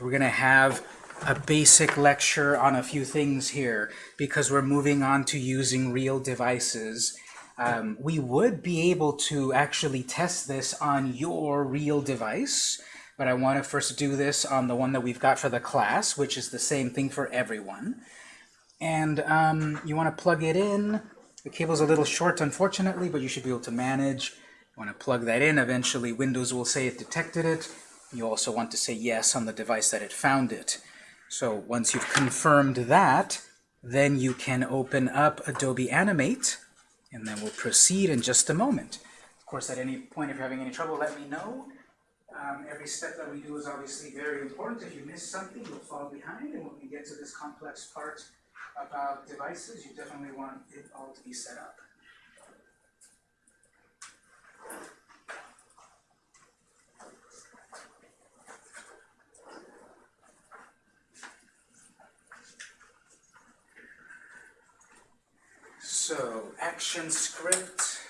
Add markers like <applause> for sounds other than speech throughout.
So we're going to have a basic lecture on a few things here because we're moving on to using real devices. Um, we would be able to actually test this on your real device, but I want to first do this on the one that we've got for the class, which is the same thing for everyone. And um, you want to plug it in. The cable's a little short, unfortunately, but you should be able to manage. You want to plug that in. Eventually, Windows will say it detected it. You also want to say yes on the device that it found it. So once you've confirmed that, then you can open up Adobe Animate, and then we'll proceed in just a moment. Of course, at any point, if you're having any trouble, let me know. Um, every step that we do is obviously very important. If you miss something, you'll fall behind, and when we get to this complex part about devices, you definitely want it all to be set up. So, ActionScript.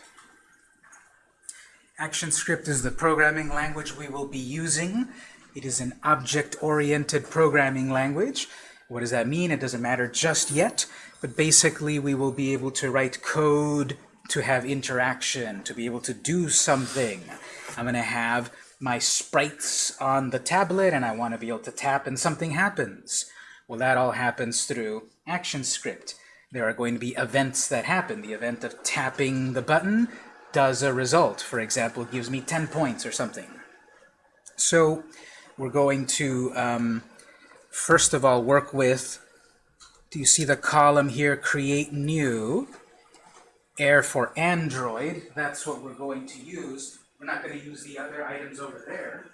ActionScript is the programming language we will be using. It is an object-oriented programming language. What does that mean? It doesn't matter just yet, but basically we will be able to write code to have interaction, to be able to do something. I'm going to have my sprites on the tablet and I want to be able to tap and something happens. Well, that all happens through ActionScript there are going to be events that happen. The event of tapping the button does a result. For example, gives me 10 points or something. So we're going to, um, first of all, work with, do you see the column here, create new, air for Android. That's what we're going to use. We're not going to use the other items over there.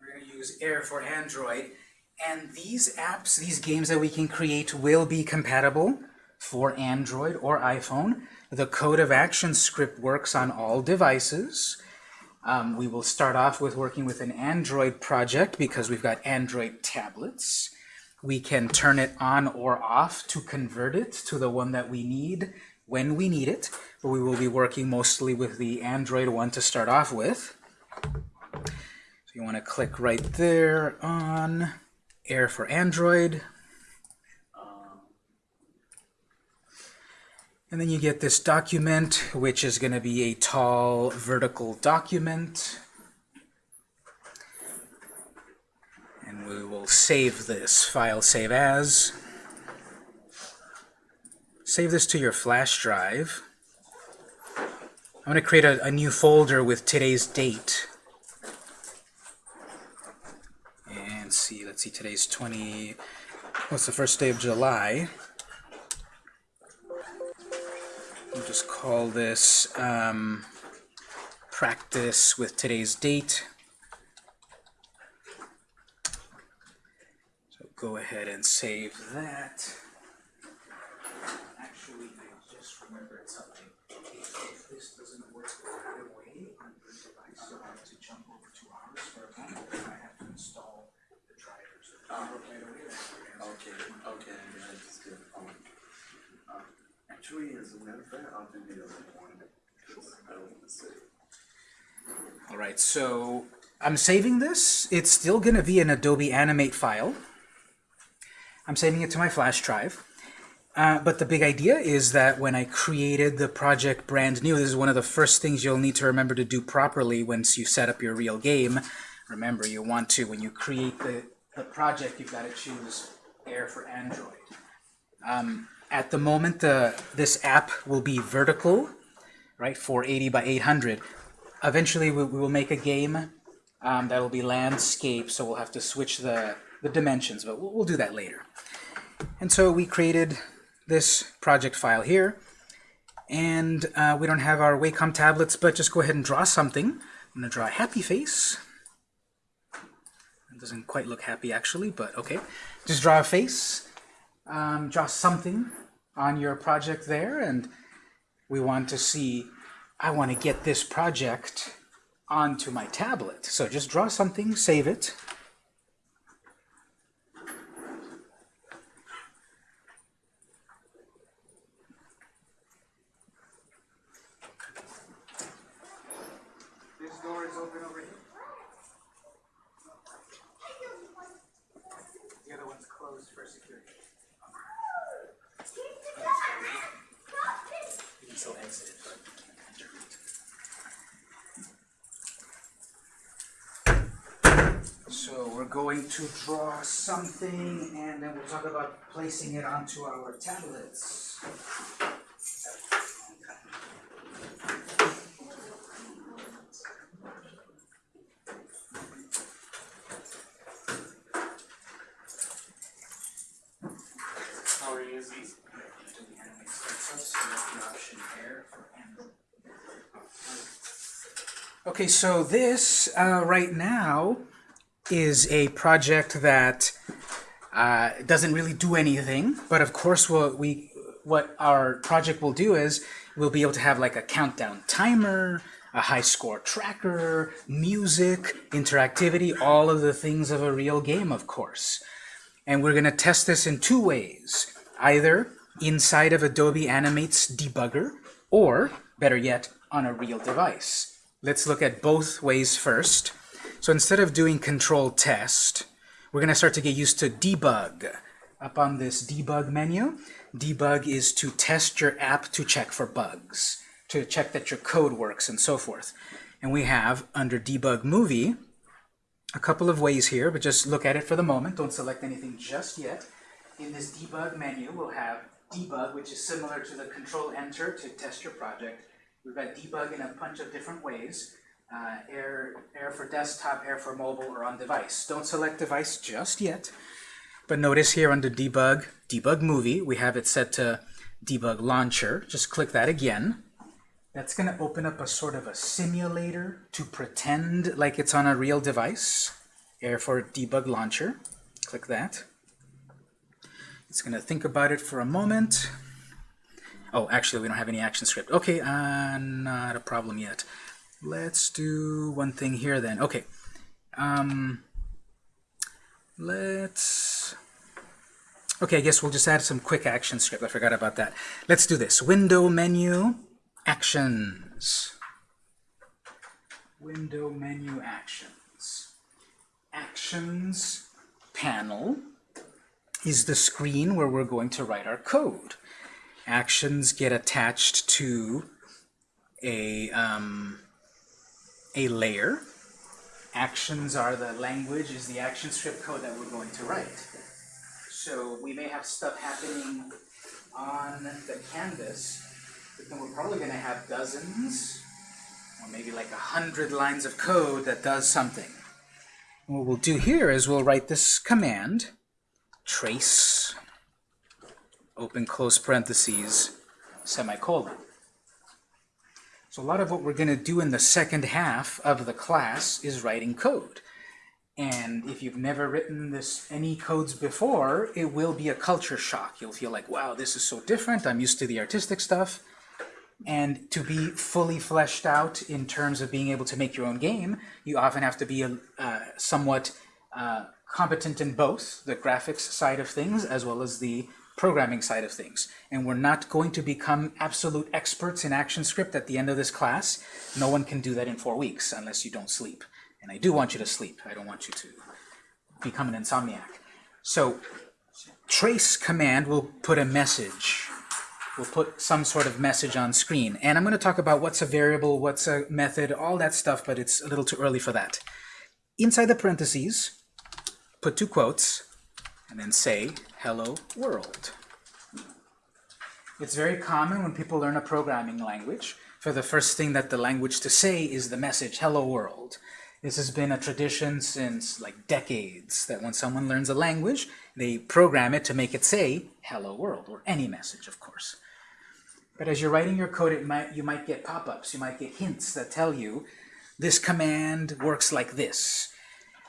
We're going to use air for Android. And these apps, these games that we can create will be compatible for Android or iPhone. The code of ActionScript works on all devices. Um, we will start off with working with an Android project because we've got Android tablets. We can turn it on or off to convert it to the one that we need when we need it, but we will be working mostly with the Android one to start off with. So you want to click right there on Air for Android. And then you get this document, which is going to be a tall vertical document. And we will save this file, save as. Save this to your flash drive. I'm going to create a, a new folder with today's date. And see, let's see, today's 20, what's the first day of July? We'll just call this um, practice with today's date. So go ahead and save that. Actually, I just remembered something. If, if this doesn't work right away on your device, you'll have to jump over to ours for a moment. I have to install the drivers. Right away, Okay, okay, yeah, that's good. Um, uh, As a matter of fact, I'll do the other one, I don't want to say. All right, so I'm saving this. It's still going to be an Adobe Animate file. I'm saving it to my flash drive. Uh, but the big idea is that when I created the project brand new, this is one of the first things you'll need to remember to do properly once you set up your real game. Remember, you want to, when you create the, the project, you've got to choose Air for Android. Um, at the moment, uh, this app will be vertical, right, 480 by 800. Eventually, we, we will make a game um, that will be landscape, so we'll have to switch the, the dimensions, but we'll, we'll do that later. And so we created this project file here, and uh, we don't have our Wacom tablets, but just go ahead and draw something. I'm going to draw a happy face. It doesn't quite look happy, actually, but okay. Just draw a face, um, draw something on your project there, and we want to see, I want to get this project onto my tablet. So just draw something, save it. This door is open over here. for security. You can still exit, but enter. So we're going to draw something and then we'll talk about placing it onto our tablets. How are you using? Okay, so this uh, right now is a project that uh, doesn't really do anything, but of course what we what our project will do is we'll be able to have like a countdown timer, a high score tracker, music, interactivity, all of the things of a real game, of course. And we're going to test this in two ways. Either inside of Adobe Animate's debugger, or, better yet, on a real device. Let's look at both ways first. So instead of doing control test, we're going to start to get used to debug. Up on this debug menu, debug is to test your app to check for bugs, to check that your code works and so forth. And we have, under debug movie, a couple of ways here, but just look at it for the moment. Don't select anything just yet. In this debug menu, we'll have debug, which is similar to the control enter to test your project. We've got debug in a bunch of different ways. Uh, air, air for desktop, air for mobile, or on device. Don't select device just yet. But notice here under debug, debug movie, we have it set to debug launcher. Just click that again. That's going to open up a sort of a simulator to pretend like it's on a real device. Air for debug launcher. Click that. It's going to think about it for a moment. Oh, actually, we don't have any ActionScript. Okay, uh, not a problem yet. Let's do one thing here then. Okay. Um, let's... Okay, I guess we'll just add some quick ActionScript. I forgot about that. Let's do this. Window menu, actions. Window menu actions. Actions panel is the screen where we're going to write our code. Actions get attached to a, um, a layer. Actions are the language, is the ActionScript code that we're going to write. So we may have stuff happening on the canvas, but then we're probably going to have dozens, or maybe like a hundred lines of code that does something. What we'll do here is we'll write this command, trace, open close parentheses, semicolon. So a lot of what we're going to do in the second half of the class is writing code. And if you've never written this any codes before, it will be a culture shock. You'll feel like, wow, this is so different. I'm used to the artistic stuff. And to be fully fleshed out in terms of being able to make your own game, you often have to be a, uh, somewhat uh, competent in both the graphics side of things as well as the programming side of things. And we're not going to become absolute experts in ActionScript at the end of this class. No one can do that in four weeks unless you don't sleep. And I do want you to sleep. I don't want you to become an insomniac. So trace command will put a message. We'll put some sort of message on screen. And I'm going to talk about what's a variable, what's a method, all that stuff, but it's a little too early for that. Inside the parentheses, put two quotes, and then say, hello world. It's very common when people learn a programming language, for the first thing that the language to say is the message, hello world. This has been a tradition since like decades, that when someone learns a language, they program it to make it say, hello world, or any message, of course. But as you're writing your code, it might, you might get pop-ups, you might get hints that tell you, this command works like this.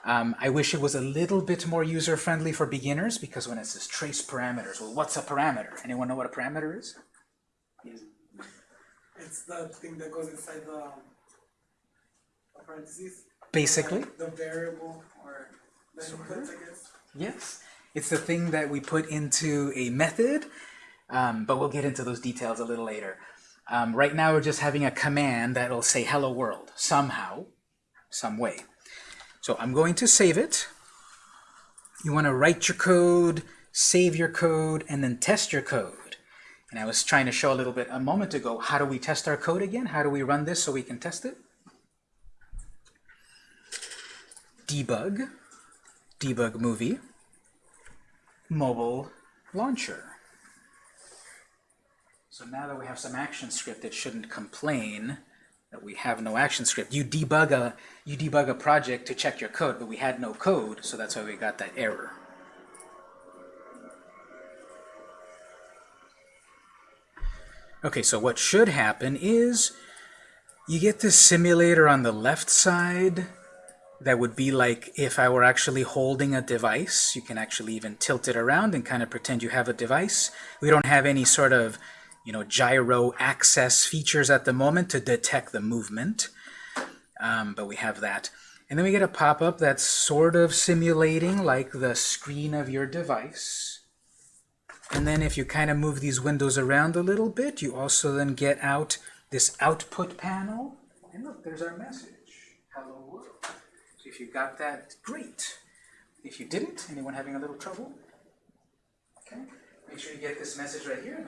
Um, I wish it was a little bit more user-friendly for beginners, because when it says trace parameters, well, what's a parameter? Anyone know what a parameter is? It's the thing that goes inside the parentheses. Basically, Like the variable or the Sort inputs. I guess. yes. It's the thing that we put into a method, um, but we'll get into those details a little later. Um, right now, we're just having a command that will say hello world, somehow, some way. So I'm going to save it. You want to write your code, save your code, and then test your code. And I was trying to show a little bit a moment ago, how do we test our code again? How do we run this so we can test it? Debug, debug movie, mobile launcher. So now that we have some ActionScript, it shouldn't complain that we have no ActionScript. You debug a you debug a project to check your code, but we had no code, so that's why we got that error. Okay, so what should happen is you get this simulator on the left side that would be like if I were actually holding a device. You can actually even tilt it around and kind of pretend you have a device. We don't have any sort of you know, gyro access features at the moment to detect the movement, um, but we have that. And then we get a pop-up that's sort of simulating like the screen of your device. And then if you kind of move these windows around a little bit, you also then get out this output panel. And look, there's our message. Hello world. So if you got that, great. If you didn't, anyone having a little trouble? Okay. Make sure you get this message right here,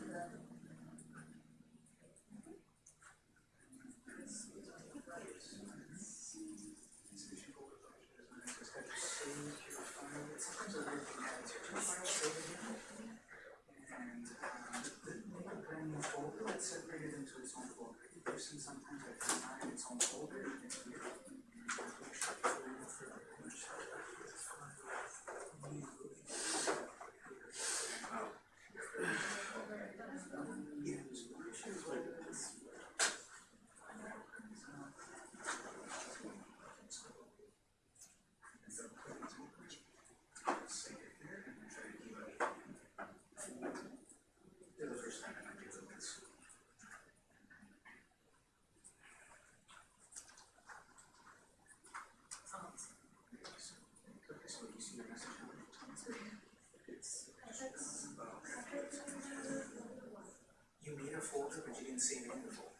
folder, but you didn't save it in the folder.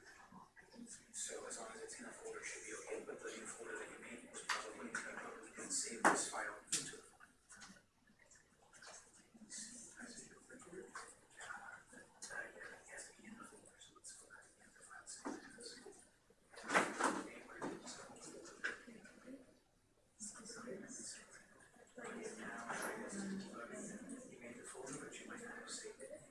So as long as it's in a folder, it should be okay, but the new folder that you made was probably incorrect. You didn't save this file into it. You made the folder, but you might not have saved it.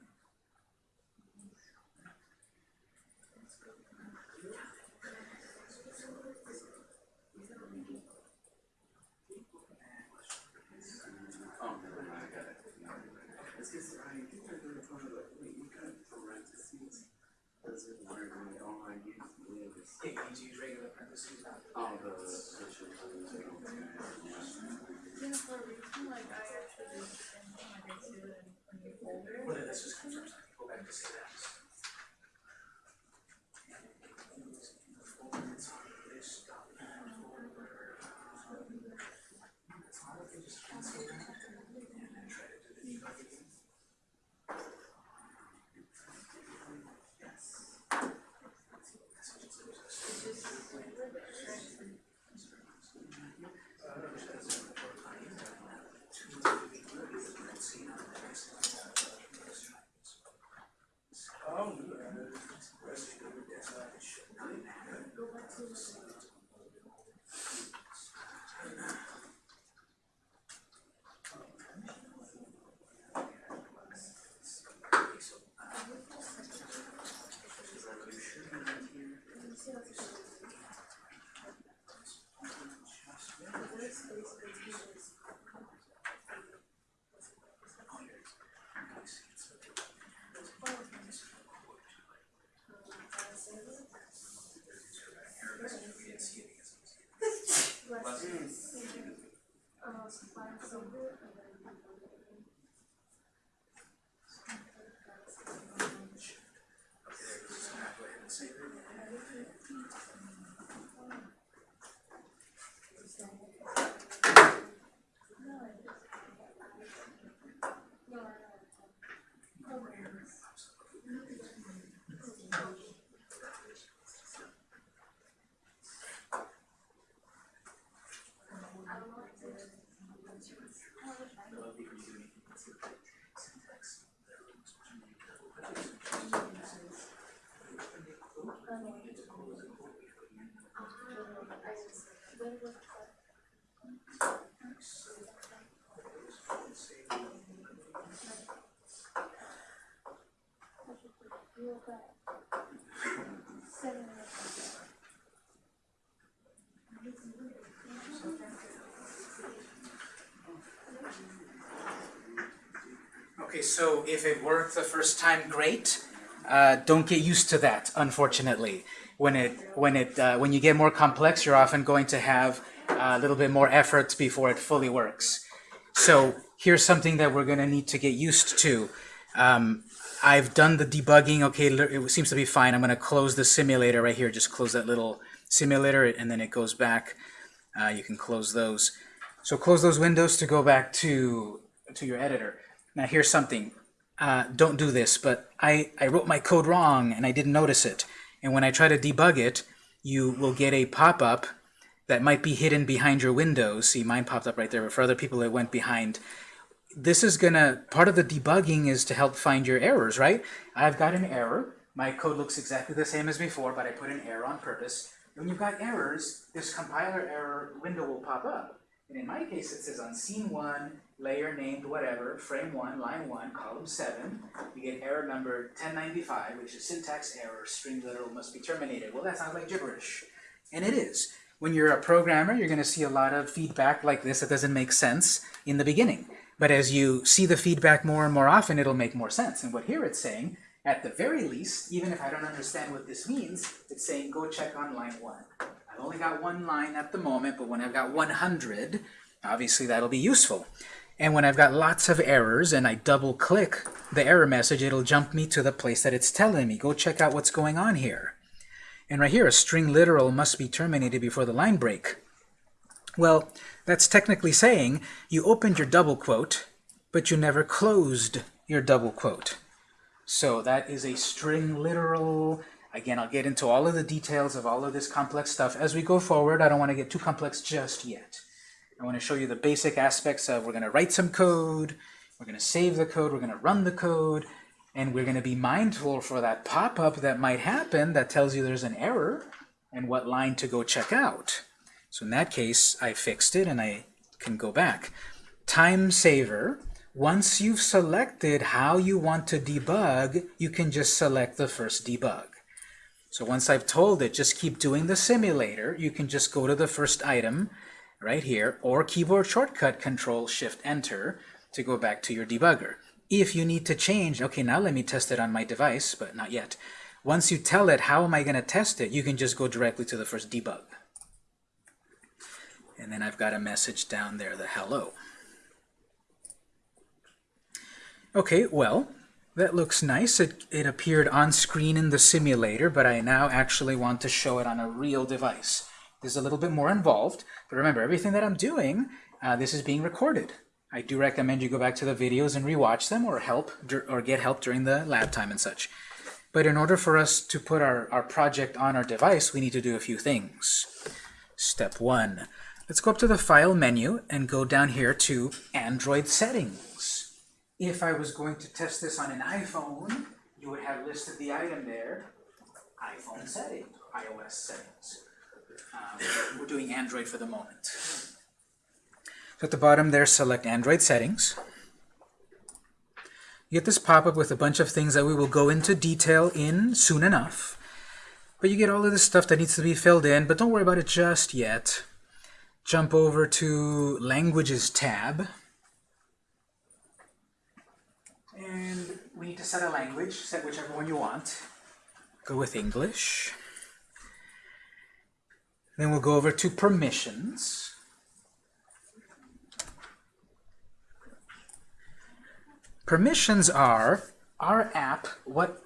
Oh, never mind, I got it. It's just, I think they're gonna put it like, wait, you got parentheses. Does it work when you online use lives? Yeah, you need to use regular parentheses, not Oh, the, the shit, okay, yeah. Yeah, for a reason, like I actually did the same thing, like I saved it in a new folder. Well, then let's just confirm. Go back to say that. Okay, so if it worked the first time, great. Uh, don't get used to that, unfortunately. When it when it uh, when you get more complex, you're often going to have a little bit more effort before it fully works. So here's something that we're going to need to get used to. Um, I've done the debugging. Okay, it seems to be fine. I'm going to close the simulator right here. Just close that little simulator, and then it goes back. Uh, you can close those. So close those windows to go back to to your editor. Now here's something. Uh, don't do this, but I, I wrote my code wrong and I didn't notice it. And when I try to debug it, you will get a pop-up that might be hidden behind your windows. See, mine popped up right there, but for other people it went behind. This is gonna, part of the debugging is to help find your errors, right? I've got an error. My code looks exactly the same as before, but I put an error on purpose. When you've got errors, this compiler error window will pop up. And in my case, it says on scene one, layer named whatever, frame one, line one, column seven, you get error number 1095, which is syntax error, string literal must be terminated. Well, that sounds like gibberish. And it is. When you're a programmer, you're going to see a lot of feedback like this that doesn't make sense in the beginning. But as you see the feedback more and more often, it'll make more sense. And what here it's saying, at the very least, even if I don't understand what this means, it's saying go check on line one. I've only got one line at the moment, but when I've got 100, obviously that'll be useful. And when I've got lots of errors and I double click the error message, it'll jump me to the place that it's telling me. Go check out what's going on here. And right here, a string literal must be terminated before the line break. Well, that's technically saying you opened your double quote, but you never closed your double quote. So that is a string literal. Again, I'll get into all of the details of all of this complex stuff as we go forward. I don't want to get too complex just yet. I want to show you the basic aspects of we're going to write some code, we're going to save the code, we're going to run the code, and we're going to be mindful for that pop-up that might happen that tells you there's an error and what line to go check out. So in that case, I fixed it and I can go back. Time saver. Once you've selected how you want to debug, you can just select the first debug. So once I've told it, just keep doing the simulator, you can just go to the first item right here, or keyboard shortcut Control Shift Enter to go back to your debugger. If you need to change, okay, now let me test it on my device, but not yet. Once you tell it how am I going to test it, you can just go directly to the first debug. And then I've got a message down there, the hello. Okay, well, that looks nice. It, it appeared on screen in the simulator, but I now actually want to show it on a real device. This is a little bit more involved, but remember, everything that I'm doing, uh, this is being recorded. I do recommend you go back to the videos and rewatch them or help or get help during the lab time and such. But in order for us to put our, our project on our device, we need to do a few things. Step one, let's go up to the File menu and go down here to Android Settings. If I was going to test this on an iPhone, you would have listed the item there, iPhone settings, iOS settings. Um, we're doing Android for the moment. So at the bottom there, select Android settings. You get this pop-up with a bunch of things that we will go into detail in soon enough. But you get all of this stuff that needs to be filled in, but don't worry about it just yet. Jump over to Languages tab. And we need to set a language, set whichever one you want. Go with English. Then we'll go over to permissions. Permissions are our app, what,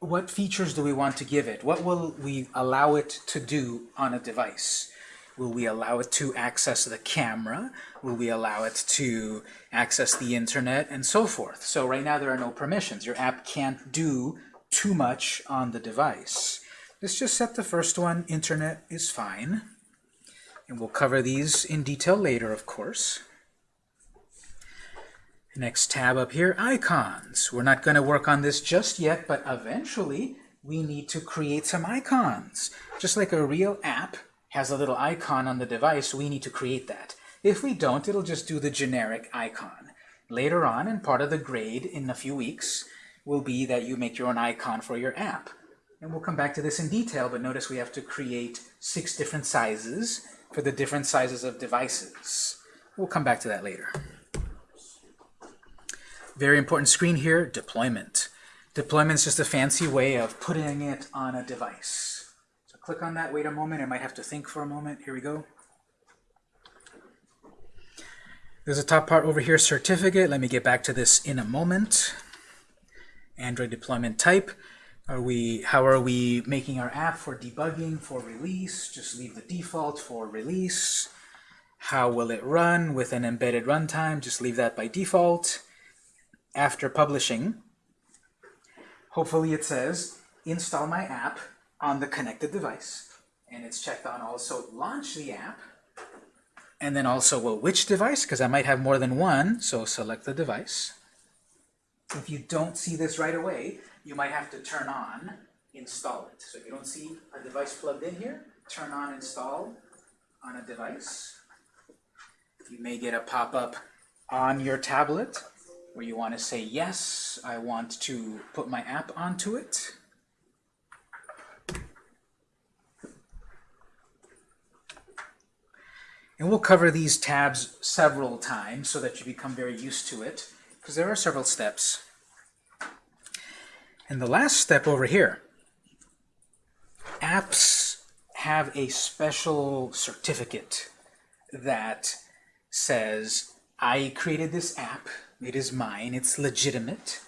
what features do we want to give it? What will we allow it to do on a device? Will we allow it to access the camera? Will we allow it to access the internet? And so forth. So right now there are no permissions. Your app can't do too much on the device. Let's just set the first one, internet is fine. And we'll cover these in detail later, of course. Next tab up here, icons. We're not going to work on this just yet, but eventually we need to create some icons. Just like a real app has a little icon on the device, we need to create that. If we don't, it'll just do the generic icon. Later on, and part of the grade in a few weeks, will be that you make your own icon for your app. And we'll come back to this in detail, but notice we have to create six different sizes for the different sizes of devices. We'll come back to that later. Very important screen here, deployment. Deployment is just a fancy way of putting it on a device. Click on that, wait a moment, I might have to think for a moment. Here we go. There's a top part over here, certificate. Let me get back to this in a moment. Android deployment type. Are we, how are we making our app for debugging, for release? Just leave the default for release. How will it run with an embedded runtime? Just leave that by default. After publishing, hopefully it says, install my app on the connected device. And it's checked on also launch the app. And then also, well, which device? Because I might have more than one, so select the device. If you don't see this right away, you might have to turn on install it. So if you don't see a device plugged in here, turn on install on a device. You may get a pop-up on your tablet where you want to say, yes, I want to put my app onto it. And we'll cover these tabs several times so that you become very used to it, because there are several steps. And the last step over here, apps have a special certificate that says, I created this app, it is mine, it's legitimate.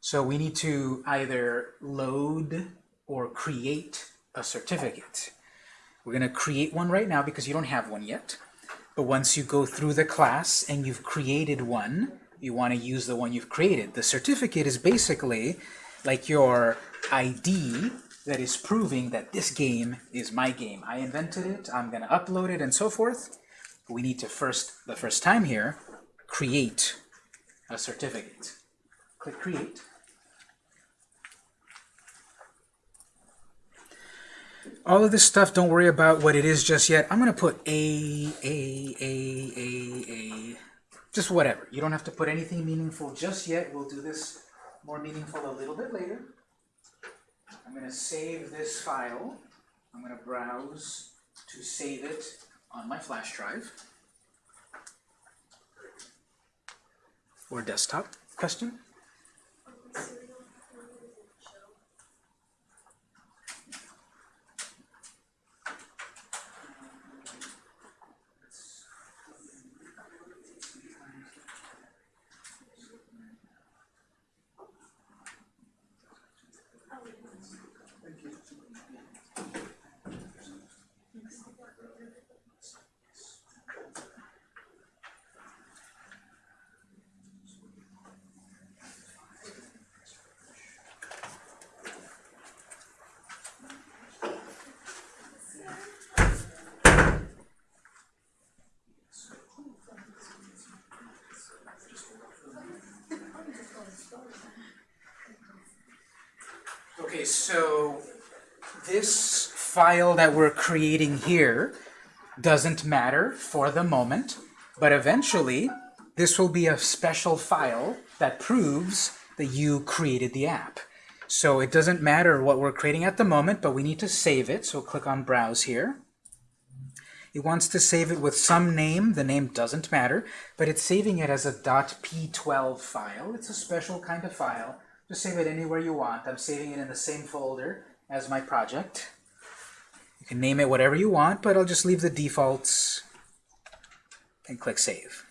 So we need to either load or create a certificate. We're going to create one right now because you don't have one yet. But once you go through the class and you've created one, you want to use the one you've created. The certificate is basically like your ID that is proving that this game is my game. I invented it, I'm going to upload it, and so forth. We need to first, the first time here, create a certificate. Click Create. All of this stuff, don't worry about what it is just yet. I'm going to put A, A, A, A, A, just whatever. You don't have to put anything meaningful just yet. We'll do this more meaningful a little bit later. I'm going to save this file. I'm going to browse to save it on my flash drive or desktop. Question? Okay, so this file that we're creating here doesn't matter for the moment, but eventually this will be a special file that proves that you created the app. So it doesn't matter what we're creating at the moment, but we need to save it. So click on Browse here. It wants to save it with some name. The name doesn't matter, but it's saving it as a .p12 file. It's a special kind of file. Just save it anywhere you want. I'm saving it in the same folder as my project. You can name it whatever you want, but I'll just leave the defaults and click Save.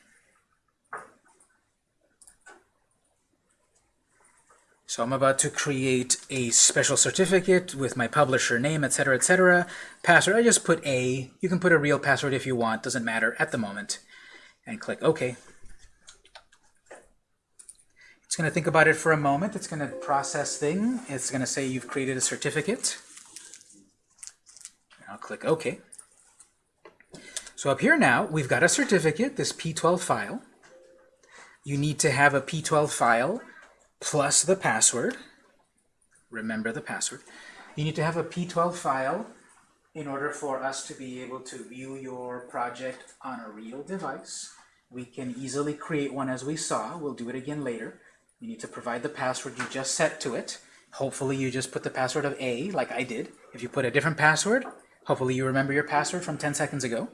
So I'm about to create a special certificate with my publisher name, etc., etc. Password, I just put A. You can put a real password if you want, doesn't matter at the moment. And click OK. Going to think about it for a moment. It's going to process thing. It's going to say you've created a certificate. I'll click OK. So up here now, we've got a certificate, this P12 file. You need to have a P12 file plus the password. Remember the password. You need to have a P12 file in order for us to be able to view your project on a real device, we can easily create one as we saw. We'll do it again later. You need to provide the password you just set to it. Hopefully you just put the password of A, like I did. If you put a different password, hopefully you remember your password from 10 seconds ago.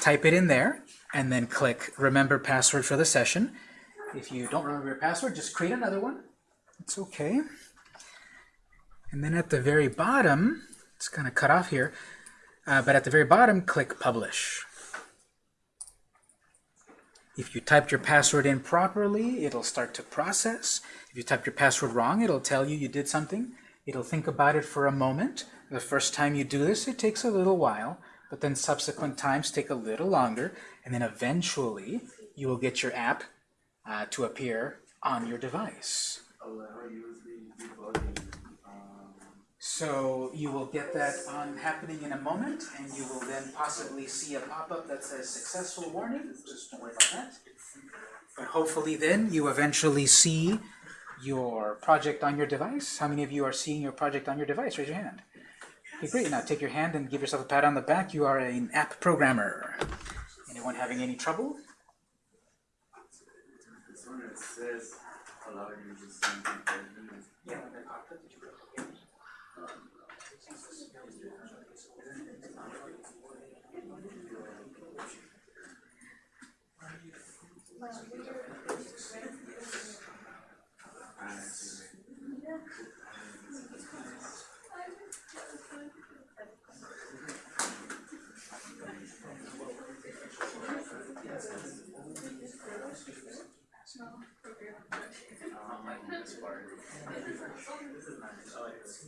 Type it in there, and then click Remember Password for the session. If you don't remember your password, just create another one. It's okay. And then at the very bottom, it's kind of cut off here, uh, but at the very bottom, click Publish. If you typed your password in properly, it'll start to process. If you typed your password wrong, it'll tell you you did something. It'll think about it for a moment. The first time you do this, it takes a little while, but then subsequent times take a little longer, and then eventually you will get your app uh, to appear on your device. Allow USB debugging, um, So you will get that on happening in a moment, and you will then possibly see a pop-up that says successful warning. Just don't worry about that. But hopefully then you eventually see your project on your device. How many of you are seeing your project on your device? Raise your hand. Okay, great. Now take your hand and give yourself a pat on the back. You are an app programmer. Anyone having any trouble? says allow to. Yeah, when that popped up, did you go? I see. Um, this part. This is nice. I like this.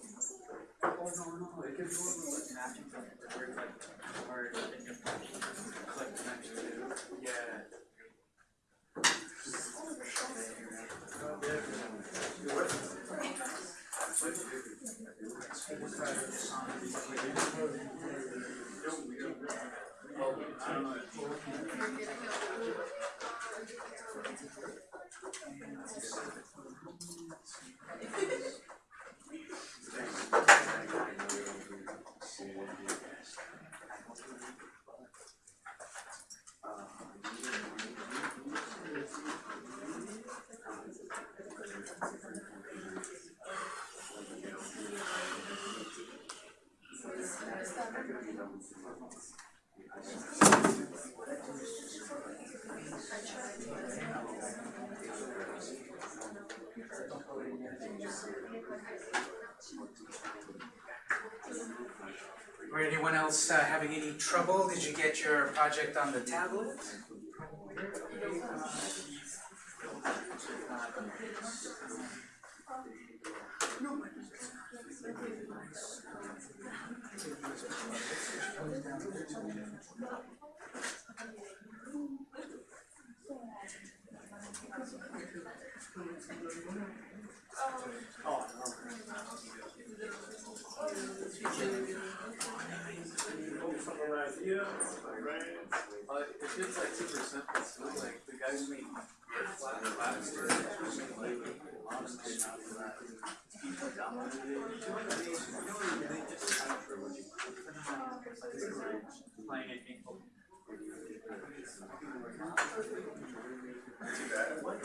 Wait, so we part. Yeah, you have to tie the stats <laughs> or specifically the ones <laughs> you've done. Yeah. Or anyone else uh, having any trouble? Did you get your project on the tablet? It feels like super simple, so like the guys made flat flat like honestly not for that. People downloaded. They just kind of for what you. Too bad. What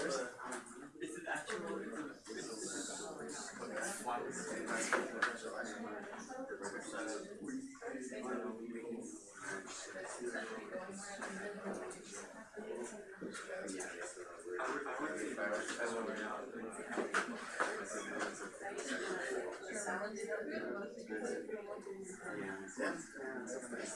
yeah.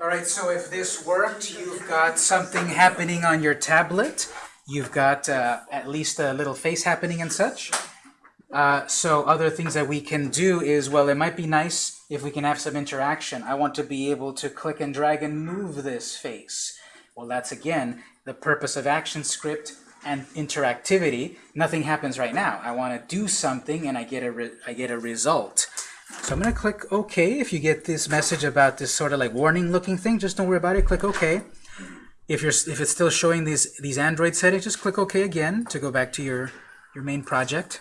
All right, so if this worked, you've got something happening on your tablet. You've got uh, at least a little face happening and such. Uh, so other things that we can do is, well, it might be nice if we can have some interaction. I want to be able to click and drag and move this face. Well, that's again the purpose of ActionScript and interactivity. Nothing happens right now. I want to do something and I get a I get a result. So I'm going to click OK. If you get this message about this sort of like warning looking thing, just don't worry about it. Click OK. If you're if it's still showing these these Android settings, just click OK again to go back to your your main project.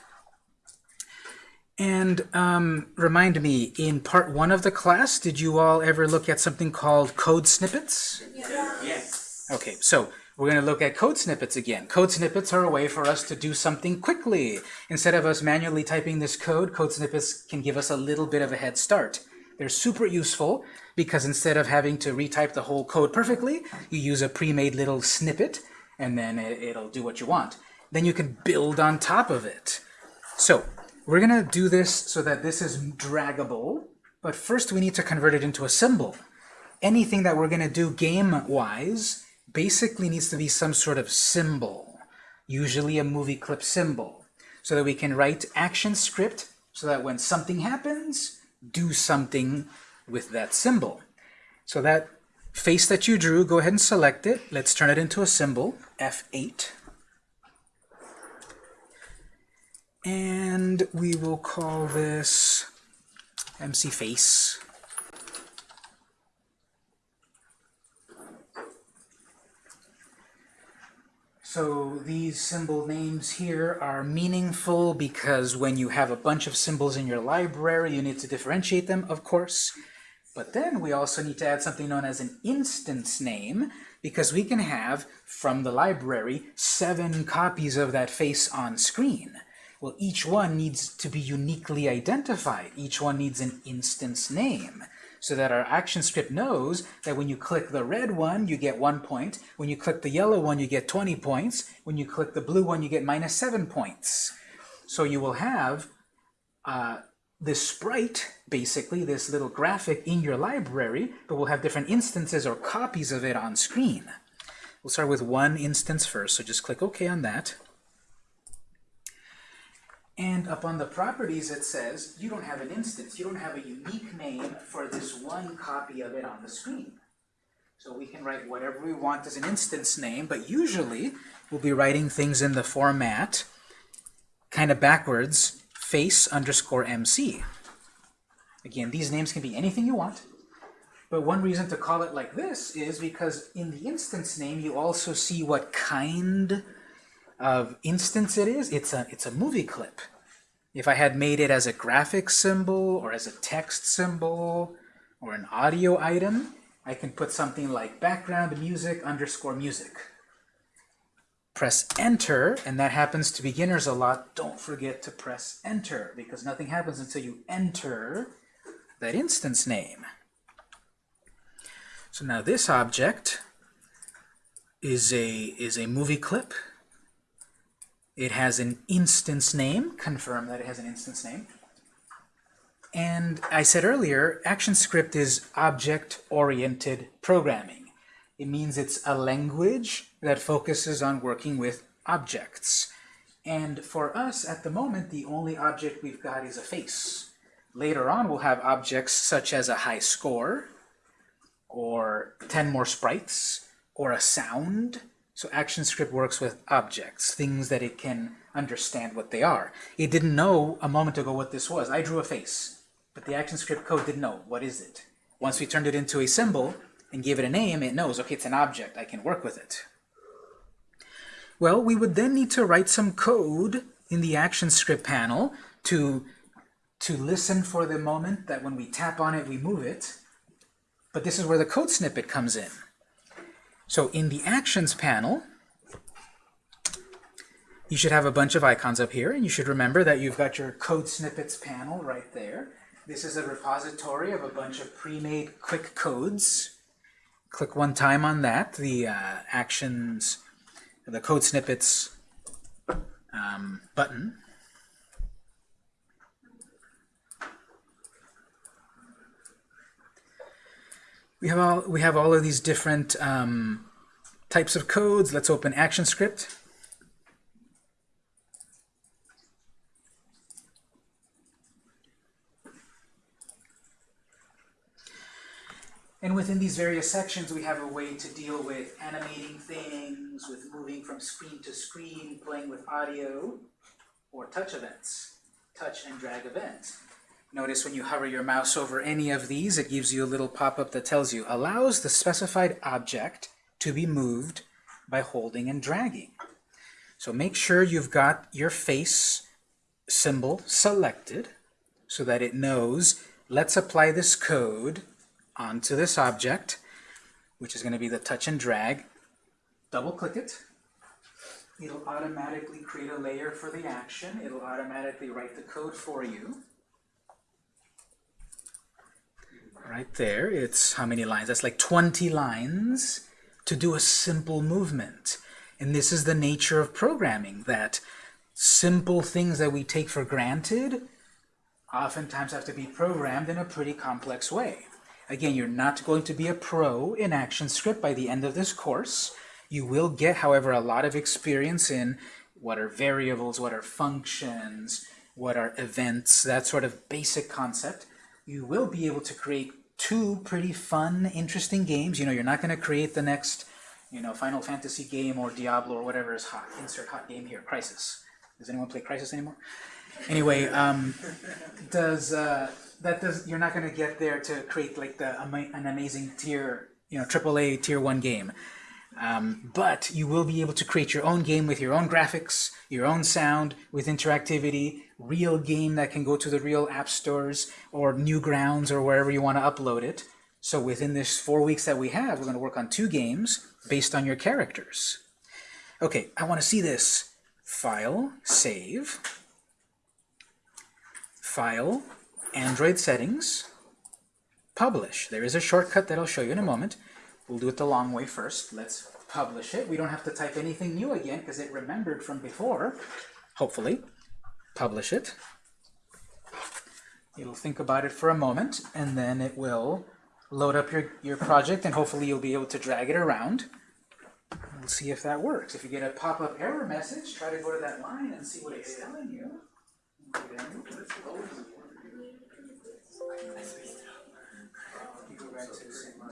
And um, remind me, in part one of the class, did you all ever look at something called code snippets? Yes. Okay, so we're going to look at code snippets again. Code snippets are a way for us to do something quickly. Instead of us manually typing this code, code snippets can give us a little bit of a head start. They're super useful because instead of having to retype the whole code perfectly, you use a pre-made little snippet and then it, it'll do what you want. Then you can build on top of it. So we're going to do this so that this is draggable, but first we need to convert it into a symbol. Anything that we're going to do game-wise basically needs to be some sort of symbol, usually a movie clip symbol, so that we can write ActionScript so that when something happens, do something with that symbol. So that face that you drew, go ahead and select it. Let's turn it into a symbol, F8. And we will call this MC Face. So these symbol names here are meaningful because when you have a bunch of symbols in your library, you need to differentiate them, of course. But then we also need to add something known as an instance name because we can have, from the library, seven copies of that face on screen. Well, each one needs to be uniquely identified. Each one needs an instance name so that our ActionScript knows that when you click the red one, you get one point. When you click the yellow one, you get 20 points. When you click the blue one, you get minus seven points. So you will have uh, this sprite, basically, this little graphic in your library, but we'll have different instances or copies of it on screen. We'll start with one instance first, so just click OK on that. And up on the properties it says you don't have an instance, you don't have a unique name for this one copy of it on the screen. So we can write whatever we want as an instance name, but usually we'll be writing things in the format kind of backwards, face underscore MC. Again, these names can be anything you want, but one reason to call it like this is because in the instance name you also see what kind of instance it is, it's a, it's a movie clip. If I had made it as a graphic symbol or as a text symbol or an audio item, I can put something like background music underscore music. Press enter, and that happens to beginners a lot. Don't forget to press enter because nothing happens until you enter that instance name. So now this object is a, is a movie clip it has an instance name. Confirm that it has an instance name. And I said earlier, ActionScript is object-oriented programming. It means it's a language that focuses on working with objects. And for us, at the moment, the only object we've got is a face. Later on, we'll have objects such as a high score, or 10 more sprites, or a sound. So ActionScript works with objects, things that it can understand what they are. It didn't know a moment ago what this was. I drew a face, but the ActionScript code didn't know. What is it? Once we turned it into a symbol and gave it a name, it knows, okay, it's an object. I can work with it. Well, we would then need to write some code in the ActionScript panel to, to listen for the moment that when we tap on it, we move it. But this is where the code snippet comes in. So in the Actions panel, you should have a bunch of icons up here, and you should remember that you've got your code snippets panel right there. This is a repository of a bunch of pre-made quick codes. Click one time on that, the uh, Actions, the code snippets um, button. We have all we have all of these different um, types of codes. Let's open ActionScript. And within these various sections, we have a way to deal with animating things, with moving from screen to screen, playing with audio, or touch events, touch and drag events. Notice when you hover your mouse over any of these, it gives you a little pop-up that tells you, allows the specified object to be moved by holding and dragging. So make sure you've got your face symbol selected so that it knows, let's apply this code onto this object, which is going to be the touch and drag. Double click it. It'll automatically create a layer for the action. It'll automatically write the code for you. Right there, it's how many lines? That's like 20 lines to do a simple movement. And this is the nature of programming, that simple things that we take for granted oftentimes have to be programmed in a pretty complex way. Again, you're not going to be a pro in ActionScript by the end of this course. You will get, however, a lot of experience in what are variables, what are functions, what are events, that sort of basic concept. You will be able to create two pretty fun, interesting games. You know, you're not going to create the next, you know, Final Fantasy game or Diablo or whatever is hot. Insert hot game here, Crysis. Does anyone play Crysis anymore? Anyway, um, does uh, that does you're not going to get there to create like the an amazing tier, you know, AAA tier one game. Um, but you will be able to create your own game with your own graphics, your own sound, with interactivity, real game that can go to the real app stores or Newgrounds or wherever you want to upload it. So within this four weeks that we have, we're going to work on two games based on your characters. Okay, I want to see this. File, save, File, Android settings, publish. There is a shortcut that I'll show you in a moment. We'll do it the long way first. Let's publish it. We don't have to type anything new again because it remembered from before, hopefully. Publish it. It'll think about it for a moment, and then it will load up your, your project, and hopefully you'll be able to drag it around. We'll see if that works. If you get a pop-up error message, try to go to that line and see what it's telling you. You go back to the same one.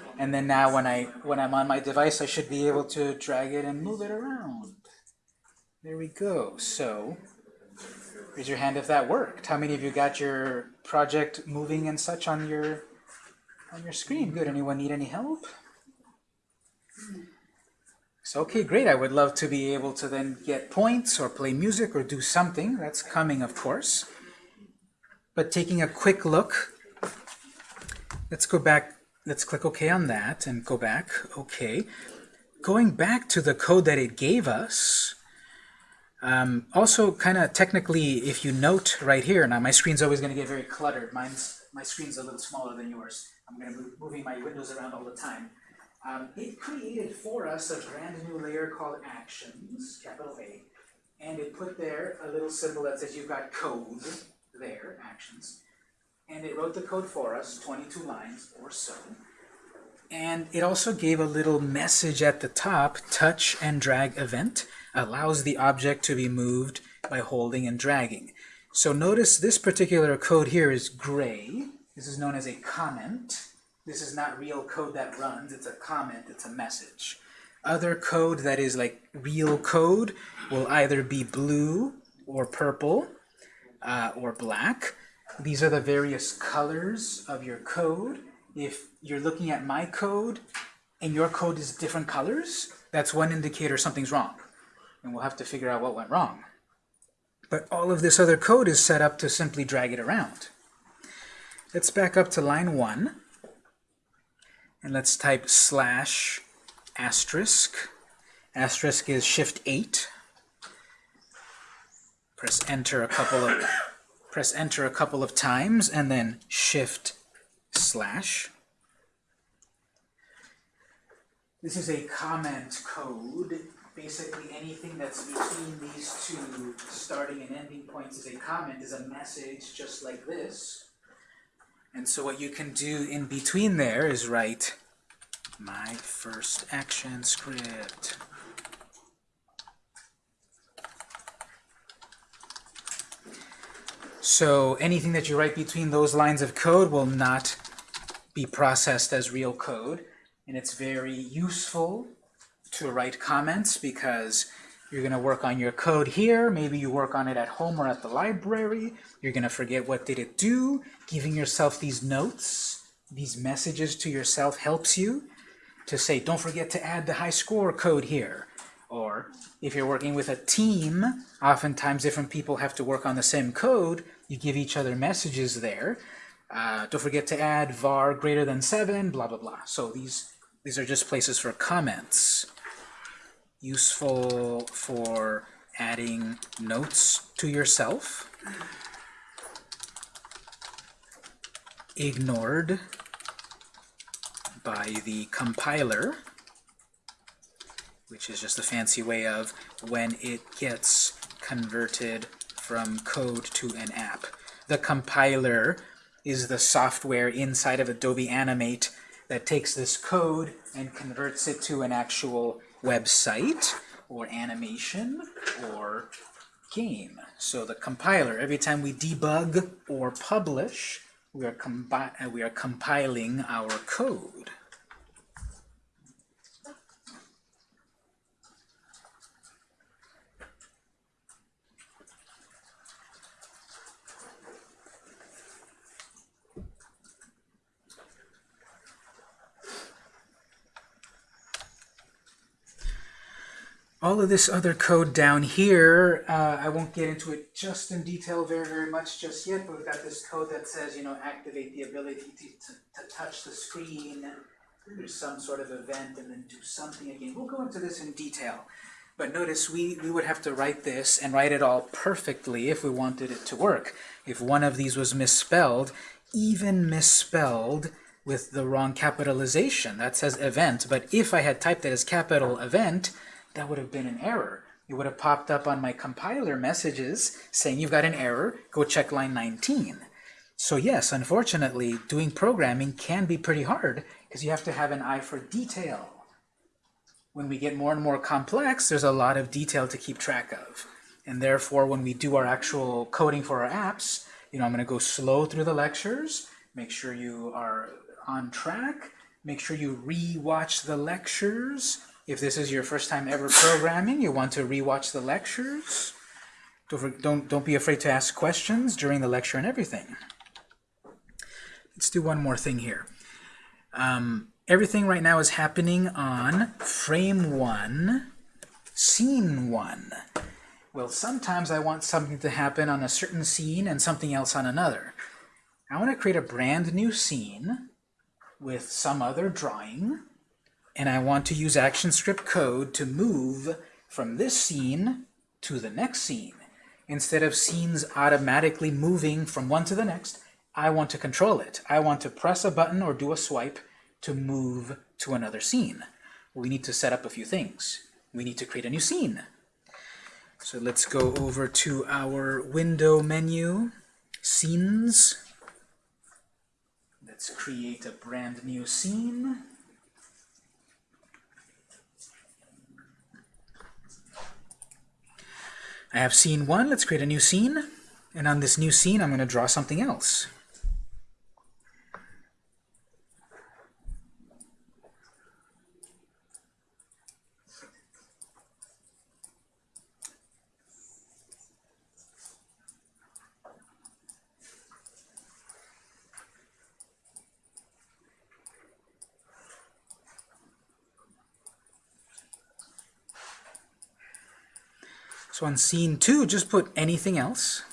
and then now when, I, when I'm on my device, I should be able to drag it and move it around. There we go. So, raise your hand if that worked. How many of you got your project moving and such on your on your screen? Good. Anyone need any help? So, okay, great. I would love to be able to then get points or play music or do something. That's coming, of course. But taking a quick look, let's go back. Let's click OK on that and go back. OK. Going back to the code that it gave us, um, also, kind of technically, if you note right here, now my screen's always going to get very cluttered. Mine's my screen's a little smaller than yours. I'm going to be moving my windows around all the time. Um, it created for us a brand new layer called Actions, capital A, and it put there a little symbol that says you've got code there, Actions, and it wrote the code for us, 22 lines or so. And it also gave a little message at the top, touch and drag event allows the object to be moved by holding and dragging. So notice this particular code here is gray. This is known as a comment. This is not real code that runs, it's a comment, it's a message. Other code that is like real code will either be blue or purple uh, or black. These are the various colors of your code. If you're looking at my code and your code is different colors, that's one indicator something's wrong and we'll have to figure out what went wrong. But all of this other code is set up to simply drag it around. Let's back up to line 1, and let's type slash asterisk. Asterisk is shift 8. Press enter a couple of press enter a couple of times and then shift slash. This is a comment code basically anything that's between these two starting and ending points is a comment, is a message just like this. And so what you can do in between there is write my first ActionScript. So anything that you write between those lines of code will not be processed as real code. And it's very useful to write comments because you're going to work on your code here. Maybe you work on it at home or at the library. You're going to forget what did it do. Giving yourself these notes, these messages to yourself helps you to say, don't forget to add the high score code here. Or if you're working with a team, oftentimes different people have to work on the same code. You give each other messages there. Uh, don't forget to add var greater than 7, blah, blah, blah. So these, these are just places for comments useful for adding notes to yourself. Ignored by the compiler, which is just a fancy way of when it gets converted from code to an app. The compiler is the software inside of Adobe Animate that takes this code and converts it to an actual website or animation or game. So the compiler, every time we debug or publish, we are, we are compiling our code. All of this other code down here, uh, I won't get into it just in detail very, very much just yet, but we've got this code that says, you know, activate the ability to, to, to touch the screen, there's some sort of event, and then do something again. We'll go into this in detail. But notice we, we would have to write this and write it all perfectly if we wanted it to work. If one of these was misspelled, even misspelled with the wrong capitalization, that says event, but if I had typed it as capital event, that would have been an error. It would have popped up on my compiler messages saying you've got an error, go check line 19. So yes, unfortunately, doing programming can be pretty hard because you have to have an eye for detail. When we get more and more complex, there's a lot of detail to keep track of. And therefore, when we do our actual coding for our apps, you know, I'm going to go slow through the lectures, make sure you are on track, make sure you re-watch the lectures. If this is your first time ever programming, you want to re-watch the lectures. Don't, don't, don't be afraid to ask questions during the lecture and everything. Let's do one more thing here. Um, everything right now is happening on frame one, scene one. Well, sometimes I want something to happen on a certain scene and something else on another. I want to create a brand new scene with some other drawing, and I want to use ActionScript code to move from this scene to the next scene. Instead of scenes automatically moving from one to the next, I want to control it. I want to press a button or do a swipe to move to another scene. We need to set up a few things. We need to create a new scene. So let's go over to our window menu, scenes. Let's create a brand new scene. I have scene one, let's create a new scene. And on this new scene, I'm going to draw something else. So on scene two, just put anything else.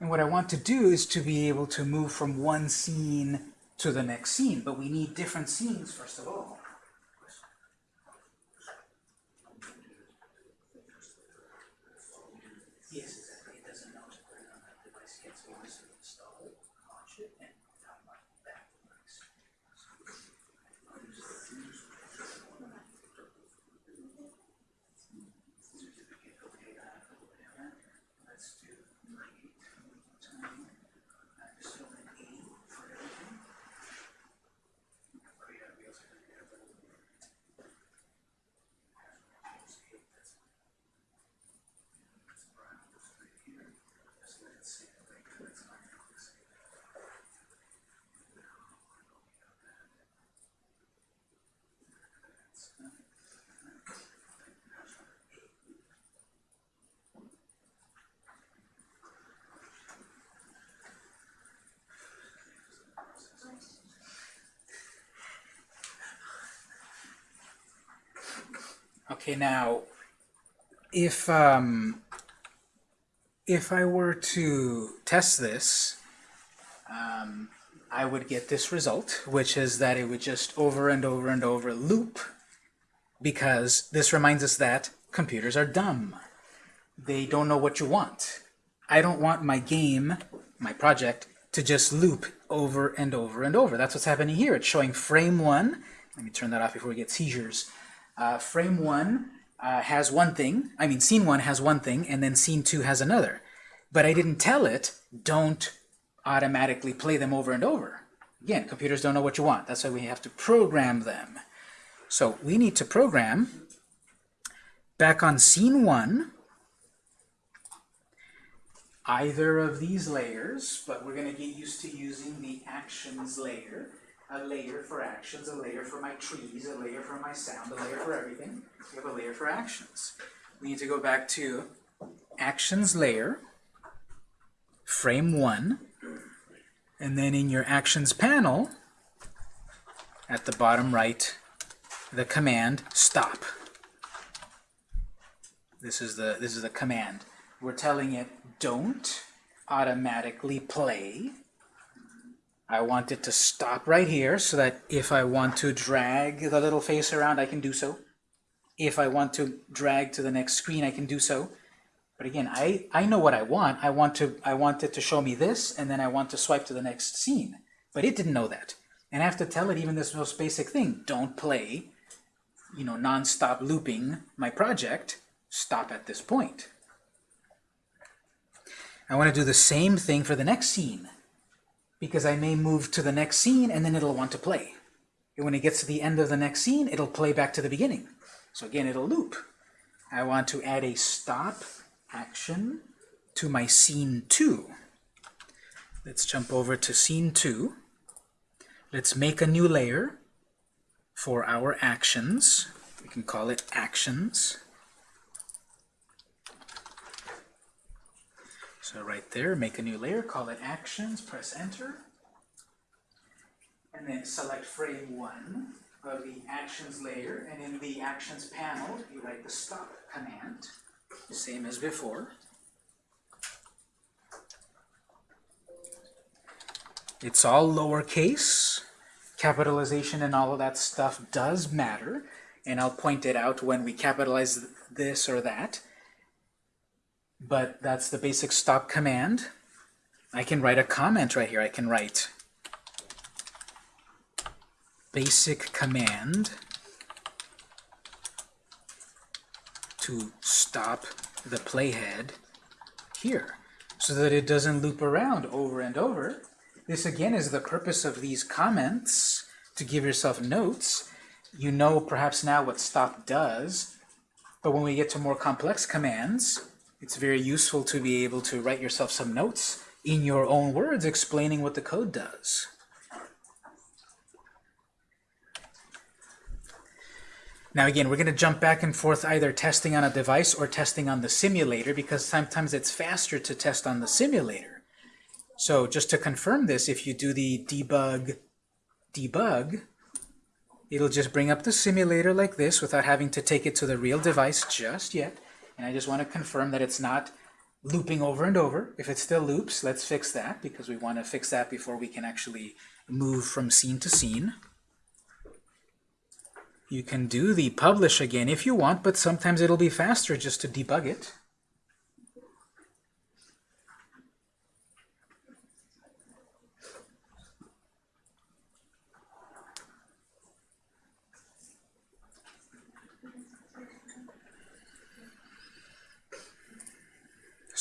And what I want to do is to be able to move from one scene to the next scene, but we need different scenes first of all. Yes, exactly. It doesn't know to put it on that device yet, so we just install it, launch it, and download that device. Let's do create time maximum eight for everything. Create a real certificate. That's brown, this right here. Just let it sit right there. It's not gonna click save. Okay, now, if um, if I were to test this, um, I would get this result, which is that it would just over and over and over loop, because this reminds us that computers are dumb. They don't know what you want. I don't want my game, my project, to just loop over and over and over. That's what's happening here. It's showing frame one. Let me turn that off before we get seizures. Uh, frame one uh, has one thing, I mean scene one has one thing, and then scene two has another. But I didn't tell it, don't automatically play them over and over. Again, computers don't know what you want. That's why we have to program them. So we need to program back on scene one, either of these layers, but we're going to get used to using the actions layer a layer for actions, a layer for my trees, a layer for my sound, a layer for everything. We have a layer for actions. We need to go back to actions layer, frame one, and then in your actions panel, at the bottom right, the command stop. This is the this is the command. We're telling it don't automatically play I want it to stop right here so that if I want to drag the little face around, I can do so. If I want to drag to the next screen, I can do so. But again, I, I know what I want. I want to I want it to show me this, and then I want to swipe to the next scene. But it didn't know that. And I have to tell it even this most basic thing. Don't play, you know, non-stop looping my project. Stop at this point. I want to do the same thing for the next scene because I may move to the next scene and then it'll want to play. And when it gets to the end of the next scene, it'll play back to the beginning. So again, it'll loop. I want to add a stop action to my scene 2. Let's jump over to scene 2. Let's make a new layer for our actions. We can call it actions. So right there, make a new layer, call it actions, press enter. And then select frame 1 of the actions layer, and in the actions panel, you write the stop command, the same as before. It's all lowercase. Capitalization and all of that stuff does matter, and I'll point it out when we capitalize this or that. But that's the basic stop command. I can write a comment right here. I can write basic command to stop the playhead here so that it doesn't loop around over and over. This again is the purpose of these comments to give yourself notes. You know perhaps now what stop does, but when we get to more complex commands, it's very useful to be able to write yourself some notes in your own words explaining what the code does. Now again, we're going to jump back and forth either testing on a device or testing on the simulator because sometimes it's faster to test on the simulator. So just to confirm this, if you do the debug debug, it'll just bring up the simulator like this without having to take it to the real device just yet. And I just want to confirm that it's not looping over and over. If it still loops, let's fix that because we want to fix that before we can actually move from scene to scene. You can do the publish again if you want, but sometimes it'll be faster just to debug it.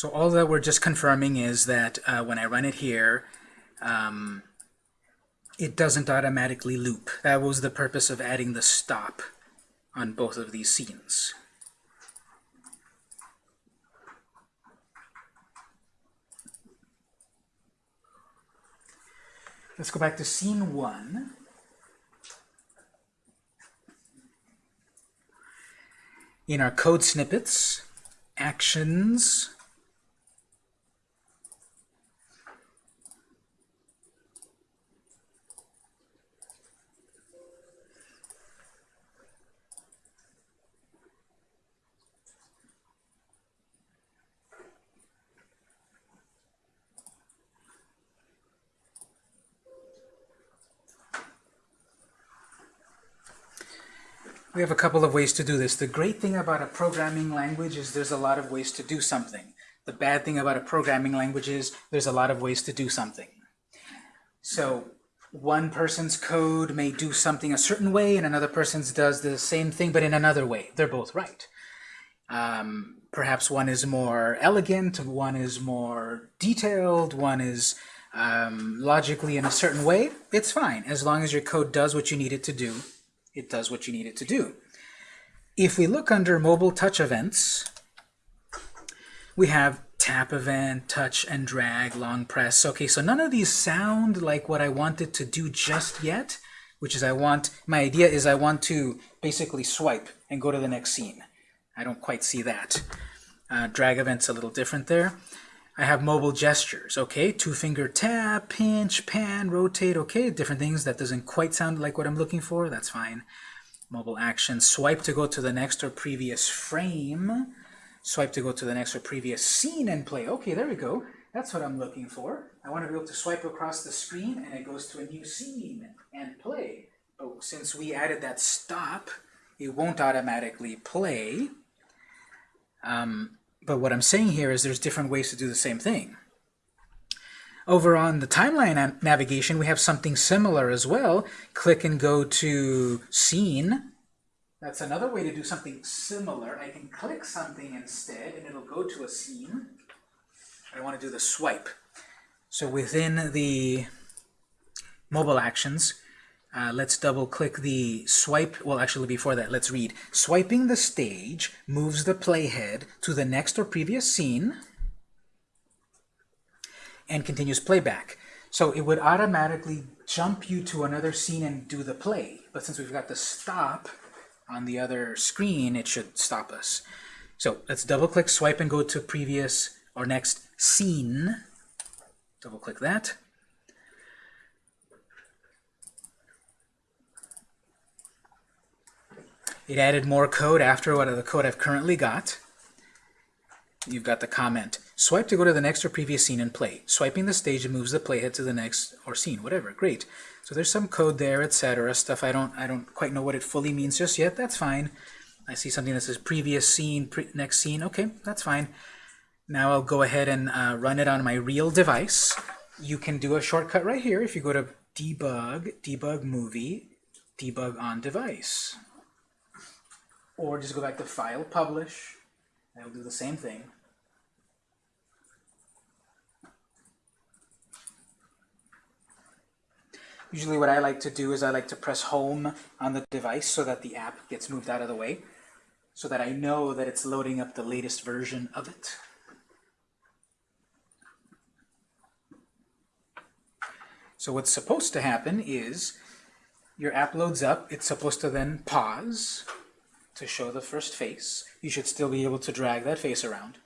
So all that we're just confirming is that uh, when I run it here, um, it doesn't automatically loop. That was the purpose of adding the stop on both of these scenes. Let's go back to scene one. In our code snippets, actions, We have a couple of ways to do this. The great thing about a programming language is there's a lot of ways to do something. The bad thing about a programming language is there's a lot of ways to do something. So one person's code may do something a certain way and another person's does the same thing but in another way. They're both right. Um, perhaps one is more elegant, one is more detailed, one is um, logically in a certain way. It's fine as long as your code does what you need it to do it does what you need it to do. If we look under mobile touch events, we have tap event, touch and drag, long press. Okay, so none of these sound like what I wanted to do just yet, which is I want, my idea is I want to basically swipe and go to the next scene. I don't quite see that. Uh, drag event's a little different there. I have mobile gestures, okay? Two finger tap, pinch, pan, rotate, okay? Different things. That doesn't quite sound like what I'm looking for. That's fine. Mobile action, swipe to go to the next or previous frame. Swipe to go to the next or previous scene and play. Okay, there we go. That's what I'm looking for. I want to be able to swipe across the screen and it goes to a new scene and play. But since we added that stop, it won't automatically play. Um, but what I'm saying here is there's different ways to do the same thing. Over on the timeline navigation, we have something similar as well. Click and go to Scene. That's another way to do something similar. I can click something instead, and it'll go to a scene. I want to do the swipe. So within the mobile actions, Uh, let's double click the swipe. Well, actually, before that, let's read. Swiping the stage moves the playhead to the next or previous scene and continues playback. So it would automatically jump you to another scene and do the play. But since we've got the stop on the other screen, it should stop us. So let's double click, swipe, and go to previous or next scene. Double click that. It added more code after what the code I've currently got. You've got the comment. Swipe to go to the next or previous scene and play. Swiping the stage moves the playhead to the next or scene, whatever. Great. So there's some code there, etc. Stuff I don't I don't quite know what it fully means just yet. That's fine. I see something that says previous scene, pre next scene. Okay, that's fine. Now I'll go ahead and uh, run it on my real device. You can do a shortcut right here if you go to debug, debug movie, debug on device. Or just go back to file, publish, and it'll do the same thing. Usually what I like to do is I like to press home on the device so that the app gets moved out of the way, so that I know that it's loading up the latest version of it. So what's supposed to happen is your app loads up, it's supposed to then pause to show the first face. You should still be able to drag that face around.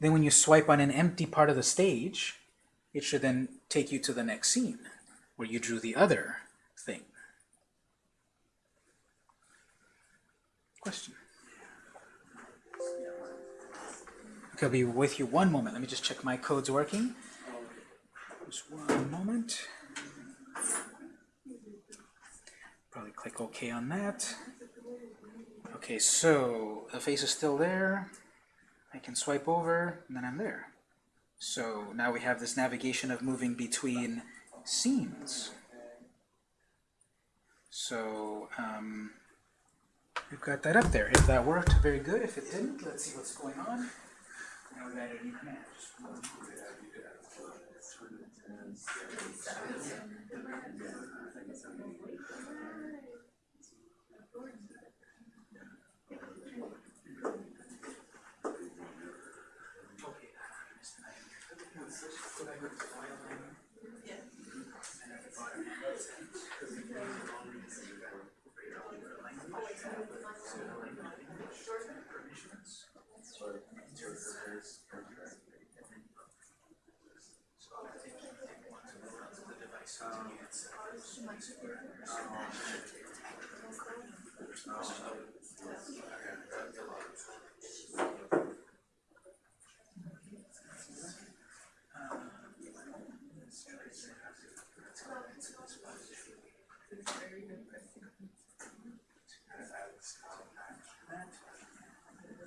Then when you swipe on an empty part of the stage, it should then take you to the next scene where you drew the other thing. Question? Okay, I'll be with you one moment. Let me just check my code's working. Just one moment. Probably click OK on that. Okay, so the face is still there. I can swipe over, and then I'm there. So now we have this navigation of moving between scenes. So um, we've got that up there. If that worked, very good. If it didn't, let's see what's going on. Now we've added a new command. Just one.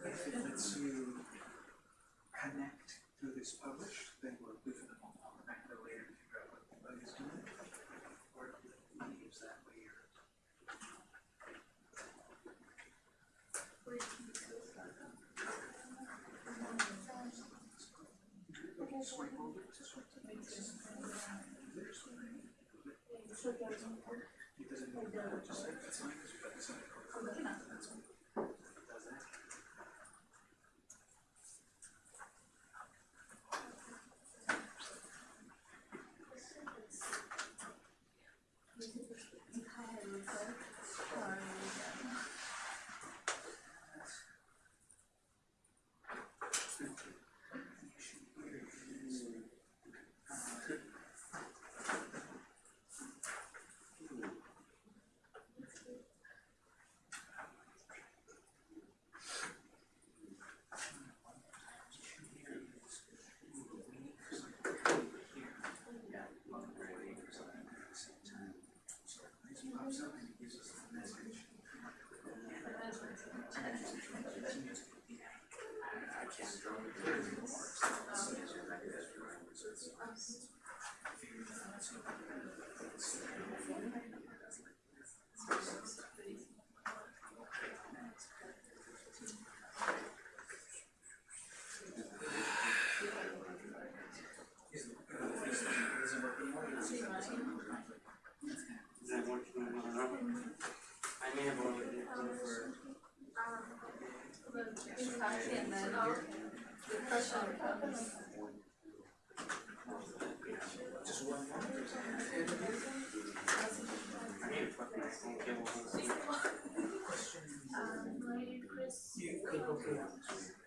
If it lets you connect through this publish, then we're good for the moment. I'll come back to it later to figure out what the bug is doing. Or if it leaves that way or swipe over to swipe to the next. There's one. It doesn't move that, just like that's fine because we've got this other code. That's fine. It does that. Is that working on Exactly, and then the pressure comes. Um, my Chris. You click OK on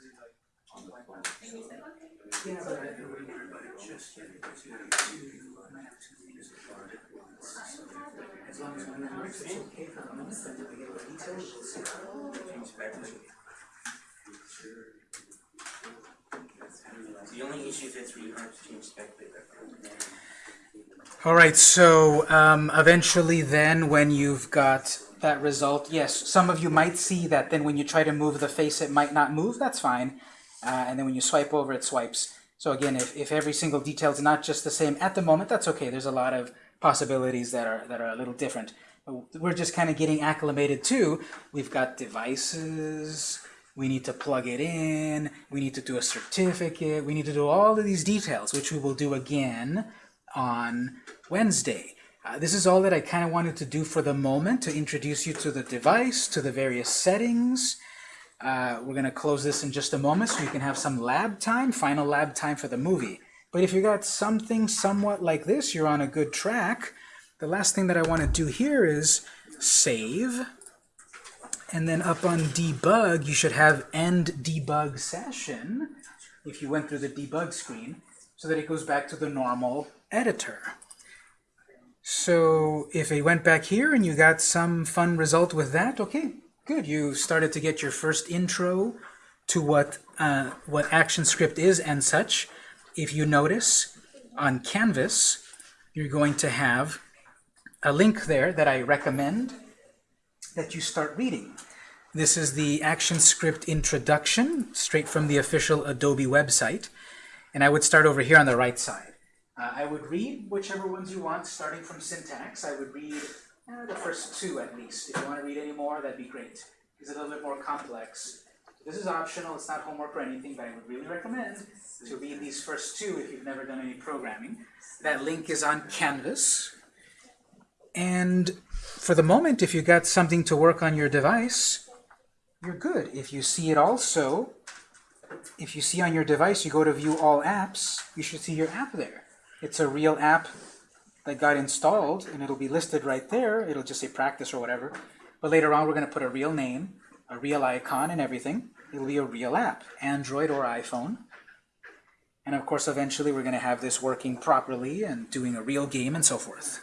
have have the only issue is really hard to change to it. All right, so um, eventually then when you've got that result, yes, some of you might see that then when you try to move the face, it might not move, that's fine. Uh, and then when you swipe over, it swipes. So again, if, if every single detail is not just the same at the moment, that's okay. There's a lot of possibilities that are, that are a little different. We're just kind of getting acclimated to, we've got devices, we need to plug it in, we need to do a certificate, we need to do all of these details, which we will do again on Wednesday. Uh, this is all that I kind of wanted to do for the moment to introduce you to the device, to the various settings. Uh, we're going to close this in just a moment so you can have some lab time, final lab time for the movie. But if you got something somewhat like this, you're on a good track. The last thing that I want to do here is save. And then up on debug, you should have end debug session if you went through the debug screen so that it goes back to the normal editor. So if it went back here and you got some fun result with that, okay, good. You started to get your first intro to what, uh, what ActionScript is and such. If you notice on Canvas, you're going to have a link there that I recommend that you start reading. This is the ActionScript introduction, straight from the official Adobe website. And I would start over here on the right side. Uh, I would read whichever ones you want, starting from syntax. I would read uh, the first two at least. If you want to read any more, that'd be great. It's a little bit more complex. This is optional, it's not homework or anything, but I would really recommend to read these first two if you've never done any programming. That link is on Canvas. And for the moment, if you got something to work on your device, you're good. If you see it also, if you see on your device, you go to view all apps, you should see your app there. It's a real app that got installed, and it'll be listed right there. It'll just say practice or whatever. But later on, we're going to put a real name, a real icon, and everything. It'll be a real app, Android or iPhone. And of course, eventually, we're going to have this working properly and doing a real game and so forth.